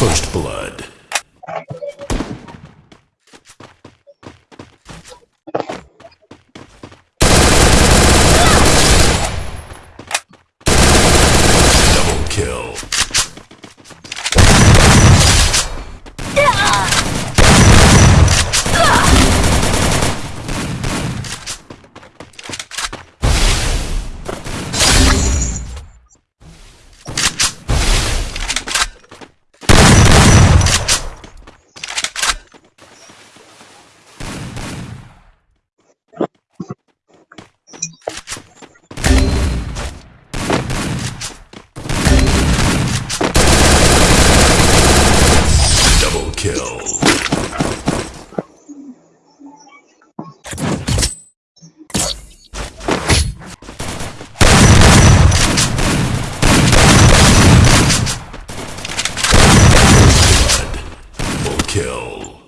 First blood. Double kill. Double kill. Blood. Double kill.